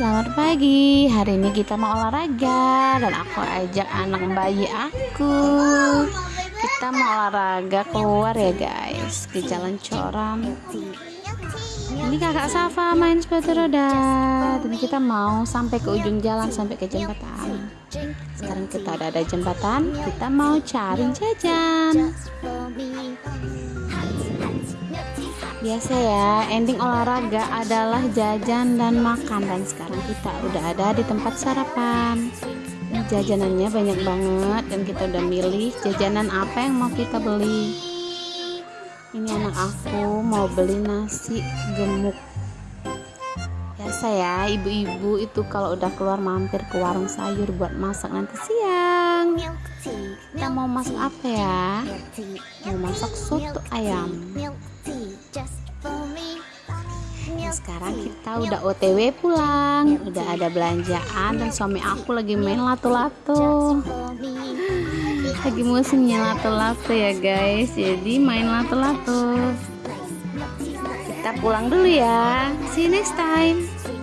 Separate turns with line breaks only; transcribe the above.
selamat pagi. Hari ini kita mau olahraga dan aku ajak anak bayi aku. Kita mau olahraga keluar ya guys, ke jalan coram. Ini kakak Safa main sepatu roda dan kita mau sampai ke ujung jalan sampai ke jembatan. Sekarang kita ada ada jembatan, kita mau cari jajan biasa ya ending olahraga adalah jajan dan makan. Dan sekarang kita udah ada di tempat sarapan. Jajanannya banyak banget dan kita udah milih jajanan apa yang mau kita beli. Ini anak aku mau beli nasi gemuk. Biasa ya ibu-ibu itu kalau udah keluar mampir ke warung sayur buat masak nanti siang. Kita mau masak apa ya? Mau masak soto ayam Nah, sekarang kita udah OTW pulang, udah ada belanjaan dan suami aku lagi main lato-lato. Lagi musimnya lato-lato ya guys, jadi main lato-lato. Kita pulang dulu ya. See you next time.